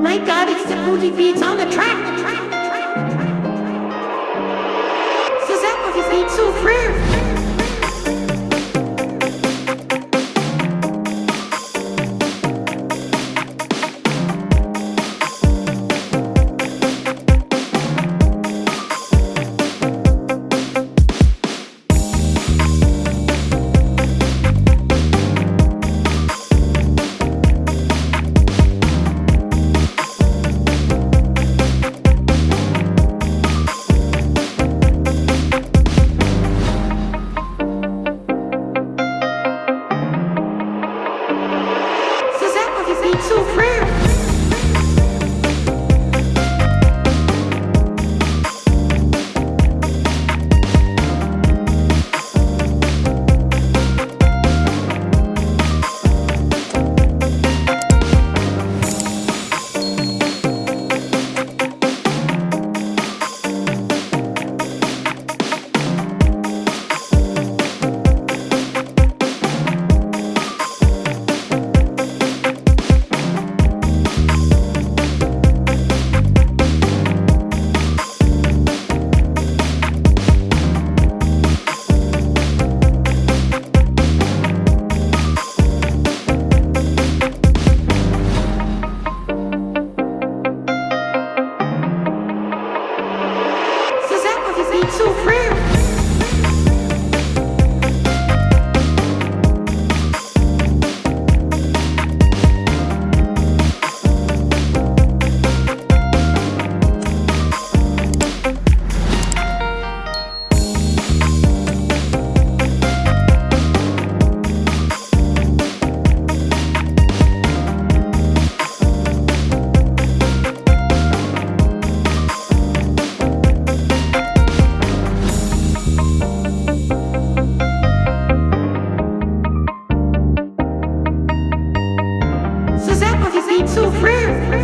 my god, it's the booty beats on the track. Susanne, Susanne, vous Susanne, vous êtes souffrir.